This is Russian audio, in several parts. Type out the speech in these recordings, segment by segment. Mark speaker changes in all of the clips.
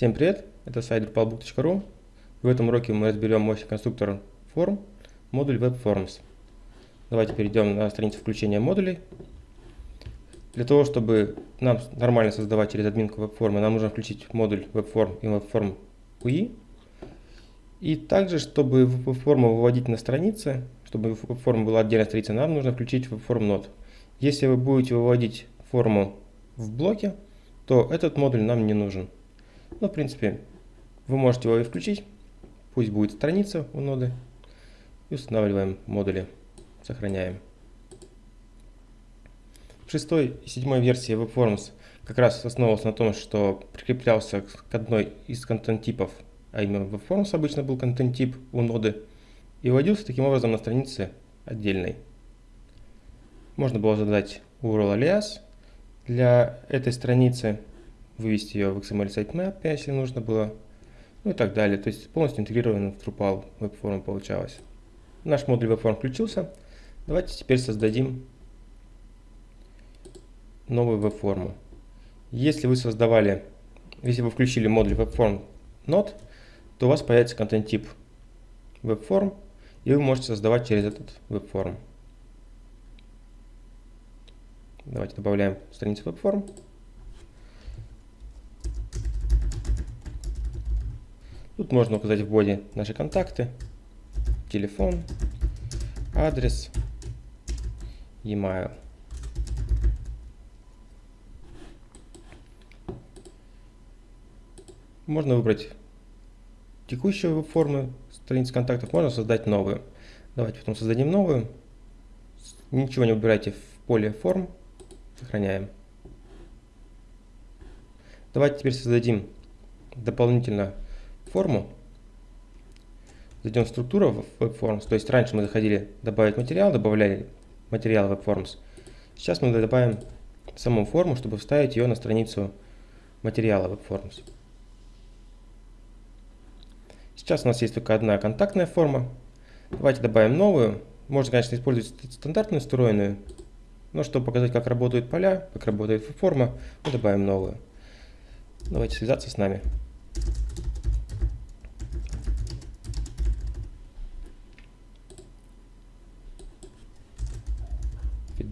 Speaker 1: Всем привет, это сайт drupalbook.ru. В этом уроке мы разберем мощный конструктор форм, модуль WebForms. Давайте перейдем на страницу включения модулей. Для того, чтобы нам нормально создавать через админку WebForm, нам нужно включить модуль WebForm и WebForm UI. И также, чтобы WebForm выводить на страницы, чтобы WebForm была отдельная страница, нам нужно включить Node. Если вы будете выводить форму в блоке, то этот модуль нам не нужен. Ну, в принципе, вы можете его и включить. Пусть будет страница у ноды. И устанавливаем модули. Сохраняем. В шестой и седьмой версии WebForms как раз основывался на том, что прикреплялся к одной из контент-типов, а именно WebForms обычно был контент-тип у ноды, и вводился таким образом на странице отдельной. Можно было задать URL alias для этой страницы, вывести ее в XML sitemap, если нужно было, ну и так далее. То есть полностью интегрирован в Drupal WebForm получалось. Наш модуль WebForm включился. Давайте теперь создадим новую веб-форму. Если вы создавали, если вы включили модуль WebForm Node, то у вас появится контент-тип WebForm, и вы можете создавать через этот WebForm. Давайте добавляем страницу WebForm. Тут можно указать в боди наши контакты, телефон, адрес, e-mail. Можно выбрать текущую форму страницы контактов, можно создать новую. Давайте потом создадим новую. Ничего не выбирайте в поле форм, сохраняем. Давайте теперь создадим дополнительно форму, зайдем в структуру WebForms, то есть раньше мы заходили добавить материал, добавляли материал WebForms. Сейчас мы добавим саму форму, чтобы вставить ее на страницу материала WebForms. Сейчас у нас есть только одна контактная форма. Давайте добавим новую. Можно, конечно, использовать стандартную встроенную, но чтобы показать, как работают поля, как работает форма, мы добавим новую. Давайте связаться с нами.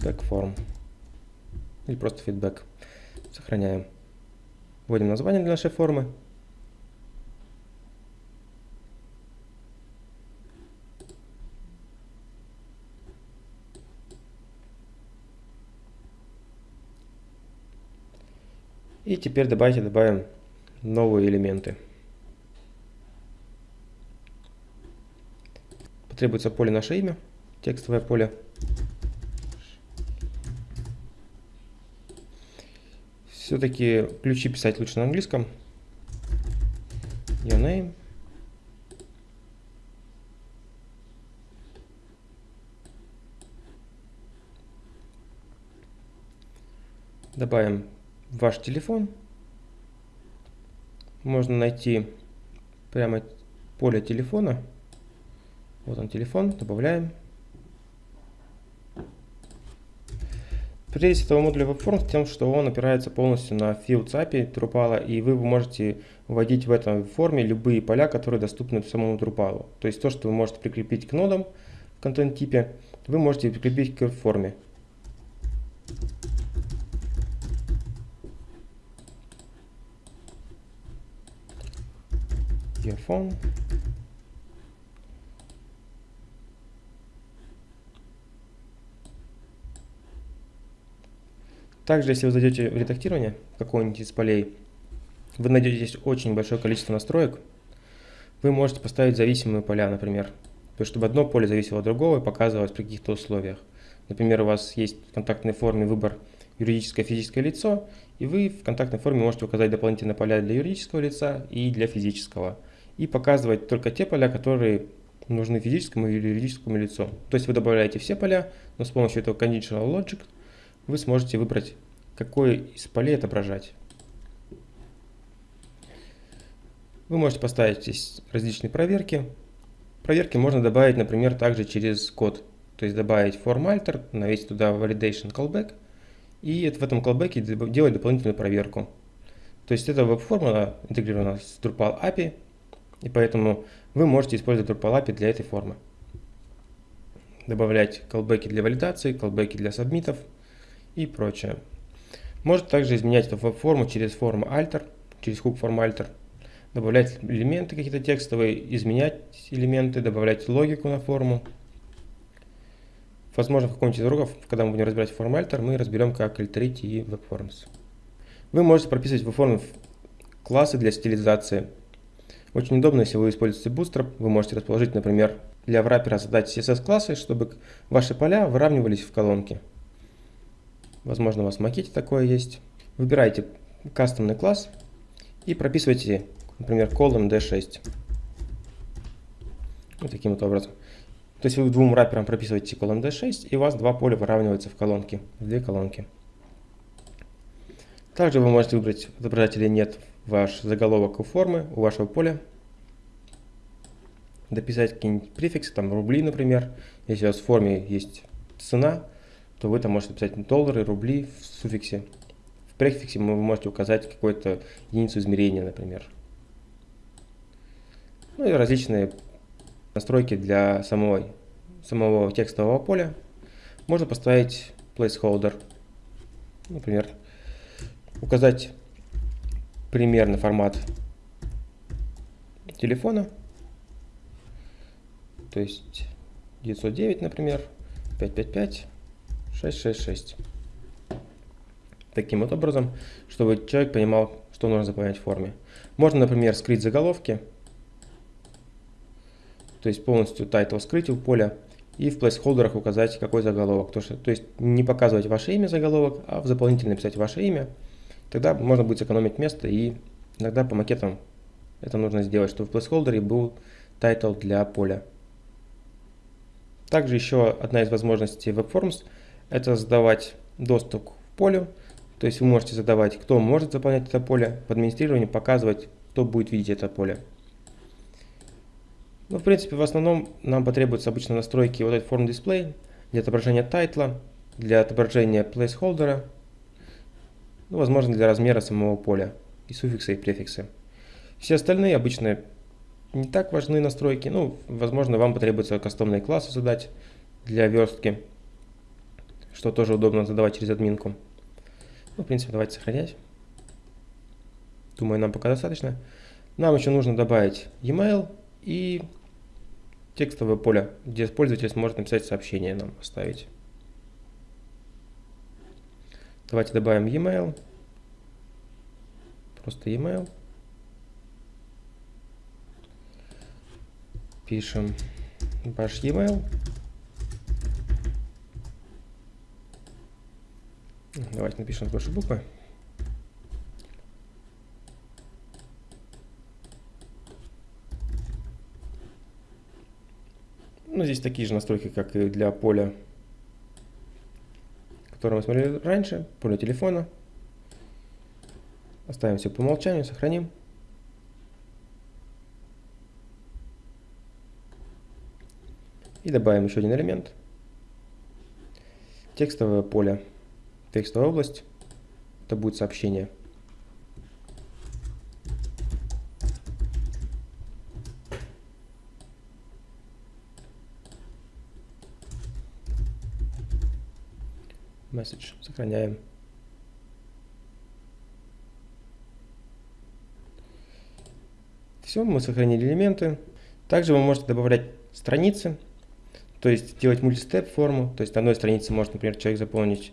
Speaker 1: Feedback form или просто feedback. Сохраняем. Вводим название для нашей формы. И теперь давайте добавим новые элементы. Потребуется поле наше имя, текстовое поле. Все-таки ключи писать лучше на английском. Your name. Добавим ваш телефон. Можно найти прямо поле телефона. Вот он телефон, добавляем. Прелесть этого модуля WebForms в том, что он опирается полностью на Fields API Drupal, и вы можете вводить в этом форме любые поля, которые доступны самому Drupal. То есть то, что вы можете прикрепить к нодам в контент-типе, вы можете прикрепить к форме. Earphone. Также, если вы зайдете в редактирование какого-нибудь из полей, вы найдете здесь очень большое количество настроек. Вы можете поставить зависимые поля, например. То есть, чтобы одно поле зависело от другого и показывалось при каких-то условиях. Например, у вас есть в контактной форме выбор юридическое физическое лицо, и вы в контактной форме можете указать дополнительные поля для юридического лица и для физического. И показывать только те поля, которые нужны физическому или юридическому лицу. То есть вы добавляете все поля, но с помощью этого conditional logic – вы сможете выбрать, какое из полей отображать. Вы можете поставить здесь различные проверки. Проверки можно добавить, например, также через код. То есть добавить formalter, навесить туда validation callback и в этом callback делать дополнительную проверку. То есть эта веб-форма интегрирована с Drupal API, и поэтому вы можете использовать Drupal API для этой формы. Добавлять колбеки для валидации, колбеки для сабмитов и прочее. Можете также изменять эту веб-форму через форму alter, через хук форм alter, добавлять элементы какие-то текстовые, изменять элементы, добавлять логику на форму. Возможно, в каком-нибудь из уроков, когда мы будем разбирать форм alter, мы разберем, как альтерить и веб-формс. Вы можете прописывать в форме классы для стилизации. Очень удобно, если вы используете Bootstrap, вы можете расположить, например, для враппера задать CSS-классы, чтобы ваши поля выравнивались в колонки. Возможно, у вас в макете такое есть. Выбирайте кастомный класс и прописывайте, например, column D6. Вот таким вот образом. То есть вы двум врапперам прописываете column D6, и у вас два поля выравниваются в колонки, в две колонки. Также вы можете выбрать, отображать или нет ваш заголовок у формы, у вашего поля. Дописать какие-нибудь префиксы, там рубли, например. Если у вас в форме есть цена, то вы там можете писать доллары, рубли в суффиксе. В префиксе вы можете указать какую-то единицу измерения, например. Ну и различные настройки для самого, самого текстового поля. Можно поставить placeholder, например, указать примерный формат телефона, то есть 909, например, 555, 666. Таким вот образом, чтобы человек понимал, что нужно заполнять в форме. Можно, например, скрыть заголовки, то есть полностью title скрыть у поля, и в плейсхолдерах указать, какой заголовок. То, что, то есть не показывать ваше имя заголовок, а в дополнительно написать ваше имя, Тогда можно будет сэкономить место и иногда по макетам это нужно сделать, чтобы в placeholder был title для поля. Также еще одна из возможностей WebForms это задавать доступ к полю. То есть вы можете задавать, кто может заполнять это поле, в администрировании показывать, кто будет видеть это поле. Ну, в принципе, в основном нам потребуются обычно настройки вот этот form display для отображения тайтла, для отображения placeholder, ну, возможно для размера самого поля, и суффиксы, и префиксы. Все остальные обычно не так важны настройки, ну, возможно вам потребуется кастомные классы задать для верстки, что тоже удобно задавать через админку. Ну, в принципе, давайте сохранять. Думаю, нам пока достаточно. Нам еще нужно добавить e-mail и текстовое поле, где пользователь сможет написать сообщение нам оставить. Давайте добавим e-mail. Просто e-mail. Пишем ваш e-mail. Давайте напишем с большой буквы. Ну, здесь такие же настройки, как и для поля который мы смотрели раньше, поле телефона. Оставим все по умолчанию, сохраним. И добавим еще один элемент. Текстовое поле, текстовая область. Это будет сообщение. message. Сохраняем. Все, мы сохранили элементы. Также вы можете добавлять страницы, то есть делать мультистеп форму. То есть на одной странице может, например, человек заполнить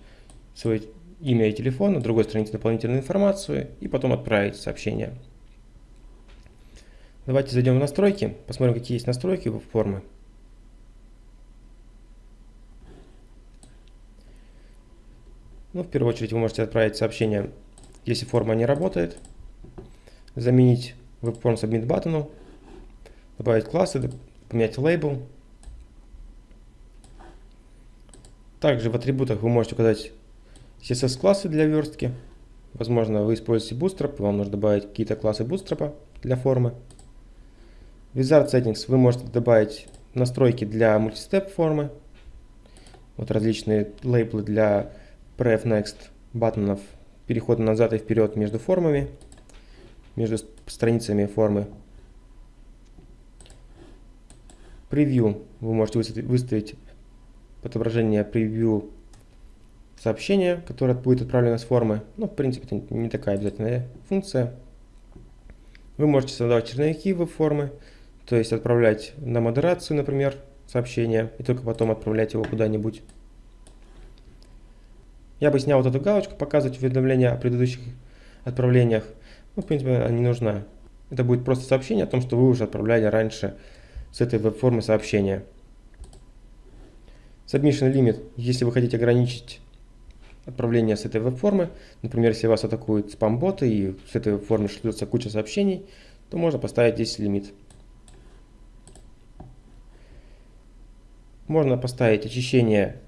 Speaker 1: свое имя и телефон, на другой странице дополнительную информацию и потом отправить сообщение. Давайте зайдем в настройки, посмотрим, какие есть настройки у формы. Ну, в первую очередь вы можете отправить сообщение, если форма не работает, заменить WebForm Submit баттону, добавить классы, поменять лейбл. Также в атрибутах вы можете указать CSS-классы для верстки. Возможно, вы используете Bootstrap, вам нужно добавить какие-то классы Bootstrap для формы. Wizard Settings вы можете добавить настройки для мультистеп формы. Вот различные лейблы для Pref Next баттонов, перехода назад и вперед между формами, между страницами формы. Превью вы можете выставить отображение превью сообщения, которое будет отправлено с формы. Ну, в принципе, это не такая обязательная функция. Вы можете создавать черновики в формы, то есть отправлять на модерацию, например, сообщение, и только потом отправлять его куда-нибудь. Я бы снял вот эту галочку, показывать уведомления о предыдущих отправлениях. Ну, в принципе, она не нужна. Это будет просто сообщение о том, что вы уже отправляли раньше с этой веб-формы сообщения. Submission limit, если вы хотите ограничить отправление с этой веб-формы, например, если вас атакуют спам-боты и с этой веб-формы шлется куча сообщений, то можно поставить здесь лимит. Можно поставить очищение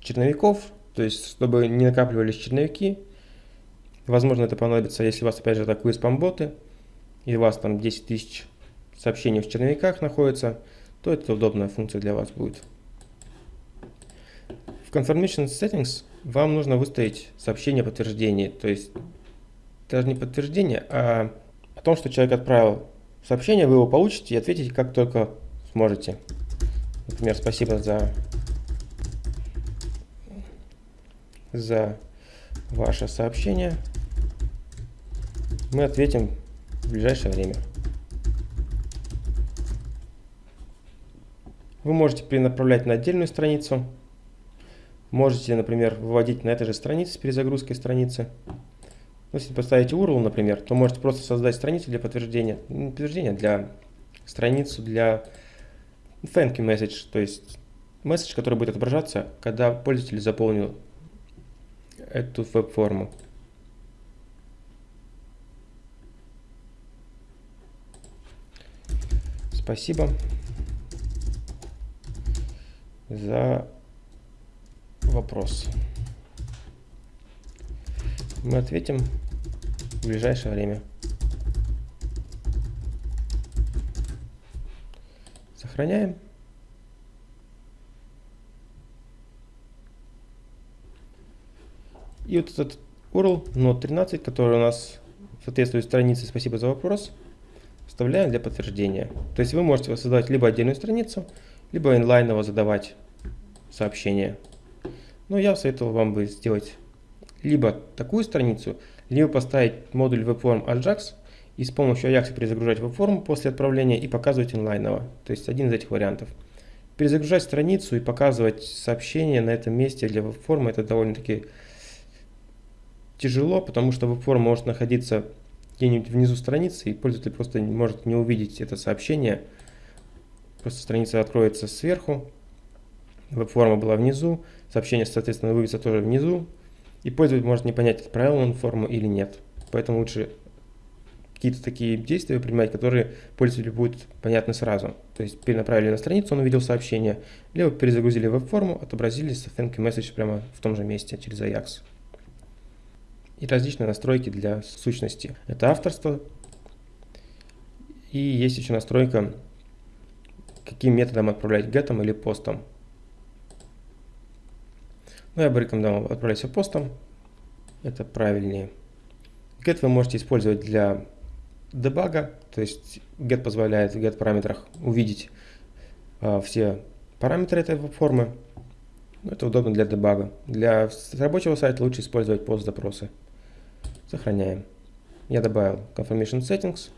Speaker 1: черновиков, то есть чтобы не накапливались черновики. Возможно, это понадобится, если вас опять же атакуют спам-боты, и у вас там 10 тысяч сообщений в черновиках находится, то это удобная функция для вас будет. В Confirmation Settings вам нужно выставить сообщение подтверждения, то есть даже не подтверждение, а о том, что человек отправил сообщение, вы его получите и ответите как только сможете. Например, спасибо за, за ваше сообщение. Мы ответим в ближайшее время. Вы можете перенаправлять на отдельную страницу. Можете, например, выводить на этой же странице с перезагрузкой страницы. Ну, если поставите URL, например, то можете просто создать страницу для подтверждения, не подтверждения, для страницу для thank you message, то есть месседж, который будет отображаться, когда пользователь заполнил эту веб-форму. Спасибо за вопрос. Мы ответим в ближайшее время. Сохраняем. И вот этот URL Node 13, который у нас соответствует странице «Спасибо за вопрос», вставляем для подтверждения. То есть вы можете создать либо отдельную страницу, либо инлайново задавать сообщение. Но я советовал вам бы сделать либо такую страницу, либо поставить модуль WebForm Ajax и с помощью Ajax перезагружать WebForm после отправления и показывать инлайново. То есть один из этих вариантов. Перезагружать страницу и показывать сообщение на этом месте для WebForm это довольно-таки тяжело, потому что WebForm может находиться где-нибудь внизу страницы и пользователь просто может не увидеть это сообщение. Просто страница откроется сверху, веб-форма была внизу, сообщение, соответственно, вывесится тоже внизу, и пользователь может не понять, отправил он форму или нет. Поэтому лучше какие-то такие действия принимать, которые пользователю будут понятны сразу. То есть перенаправили на страницу, он увидел сообщение, либо перезагрузили веб-форму, отобразили thank you message прямо в том же месте через Ajax. И различные настройки для сущности. Это авторство. И есть еще настройка, каким методом отправлять гетом или постом. Но я бы рекомендовал отправлять все постом. Это правильнее. Get вы можете использовать для дебага, то есть get позволяет в get параметрах увидеть а, все параметры этой формы. Это удобно для дебага. Для рабочего сайта лучше использовать пост запросы. Сохраняем. Я добавил confirmation settings.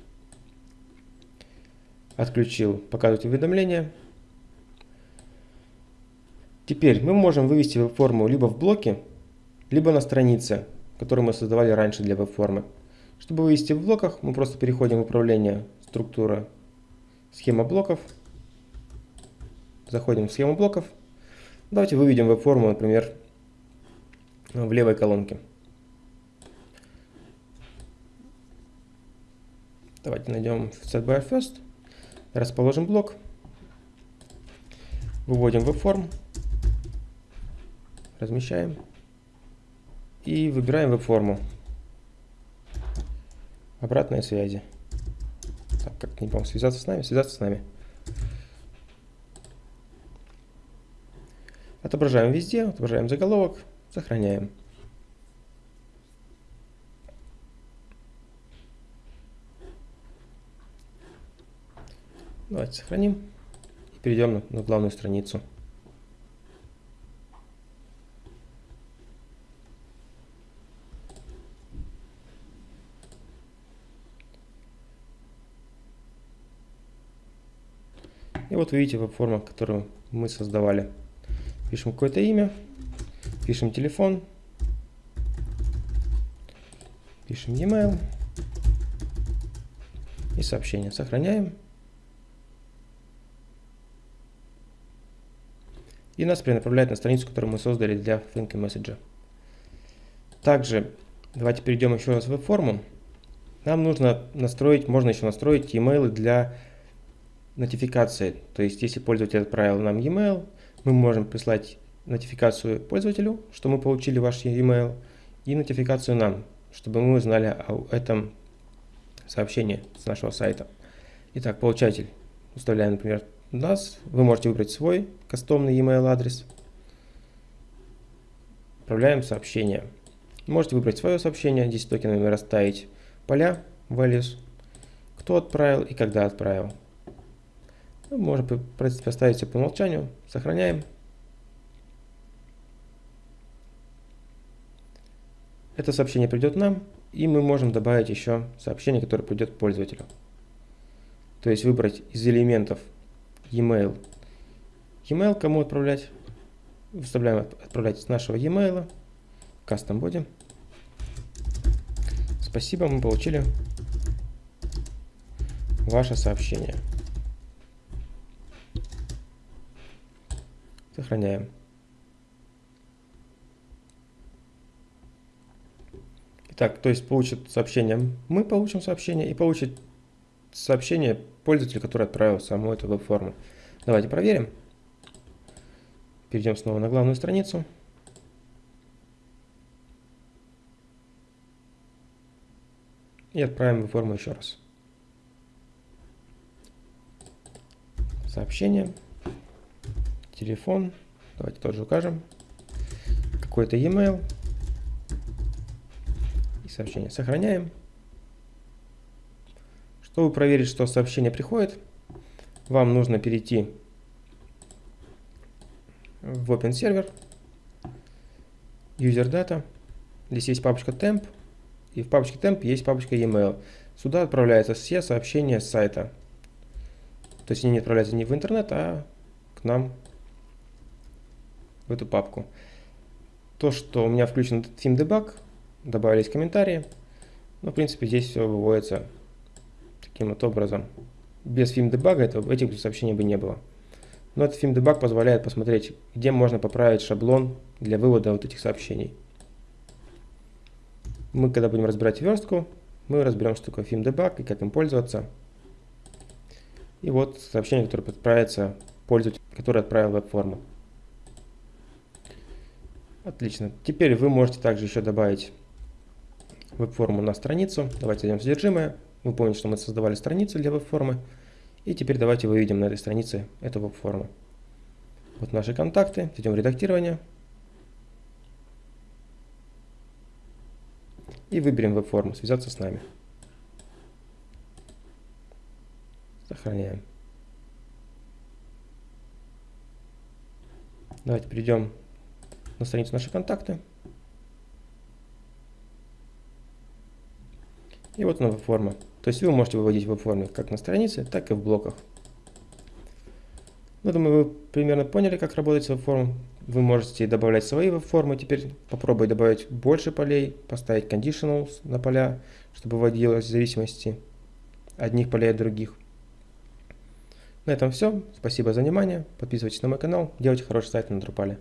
Speaker 1: Отключил показывать уведомления. Теперь мы можем вывести веб-форму либо в блоке, либо на странице, которую мы создавали раньше для веб-формы. Чтобы вывести в блоках, мы просто переходим в управление структура схема блоков. Заходим в схему блоков. Давайте выведем веб-форму, например, в левой колонке. Давайте найдем set by first, расположим блок, выводим веб-форм Размещаем. И выбираем веб-форму. обратной связи. Так, как не помню, связаться с нами? Связаться с нами. Отображаем везде, отображаем заголовок, сохраняем. Давайте сохраним и перейдем на, на главную страницу. Вот видите веб-форма, которую мы создавали. Пишем какое-то имя, пишем телефон, пишем e-mail и сообщение. Сохраняем. И нас перенаправляет на страницу, которую мы создали для Think Messenger. Также давайте перейдем еще раз в веб-форму. Нам нужно настроить, можно еще настроить e-mail для нотификации. То есть, если пользователь отправил нам e-mail, мы можем прислать нотификацию пользователю, что мы получили ваш e-mail, и нотификацию нам, чтобы мы узнали о этом сообщении с нашего сайта. Итак, получатель. Уставляем, например, нас. Вы можете выбрать свой кастомный e-mail адрес. Отправляем сообщение. Можете выбрать свое сообщение, здесь токенами расставить поля, values, кто отправил и когда отправил. Ну, можно поставить все по умолчанию. Сохраняем. Это сообщение придет нам, и мы можем добавить еще сообщение, которое придет пользователю. То есть выбрать из элементов e-mail. E-mail кому отправлять? Выставляем отправлять с нашего e-mail. Custom body. Спасибо, мы получили ваше сообщение. Сохраняем. Итак, то есть получит сообщение, мы получим сообщение и получит сообщение пользователь, который отправил саму эту веб-форму. Давайте проверим. Перейдем снова на главную страницу. И отправим веб-форму еще раз. Сообщение телефон, давайте тоже укажем, какой-то e-mail и сообщение. Сохраняем. Чтобы проверить, что сообщение приходит, вам нужно перейти в Open Server, User Data. Здесь есть папочка Temp, и в папочке Temp есть папочка e-mail. Сюда отправляются все сообщения с сайта. То есть они не отправляются не в интернет, а к нам в эту папку. То, что у меня включен Theme Debug, добавились комментарии. Но, в принципе, здесь все выводится таким вот образом. Без Theme Debug этого, этих сообщений бы не было. Но этот Theme Debug позволяет посмотреть, где можно поправить шаблон для вывода вот этих сообщений. Мы, когда будем разбирать верстку, мы разберем, что такое Theme Debug и как им пользоваться. И вот сообщение, которое отправится пользователю, который отправил веб-форму. Отлично. Теперь вы можете также еще добавить веб-форму на страницу. Давайте зайдем в содержимое. Вы помните, что мы создавали страницу для веб-формы. И теперь давайте выведем на этой странице эту веб-форму. Вот наши контакты. Идем в редактирование. И выберем веб-форму «Связаться с нами». Сохраняем. Давайте перейдем на страницу наши контакты. И вот она веб-форма. То есть вы можете выводить веб-формы как на странице, так и в блоках. Ну, думаю, вы примерно поняли, как работать с веб-формой. Вы можете добавлять свои веб-формы. Теперь попробуй добавить больше полей, поставить conditionals на поля, чтобы вводилось зависимости одних полей от других. На этом все. Спасибо за внимание. Подписывайтесь на мой канал. Делайте хороший сайт на Drupal.